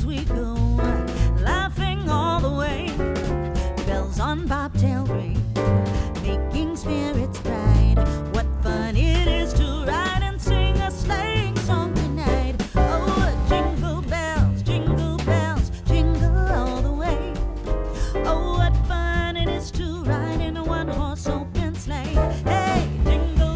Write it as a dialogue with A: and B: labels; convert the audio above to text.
A: times we go, laughing all the way. Bells on bobtail ring.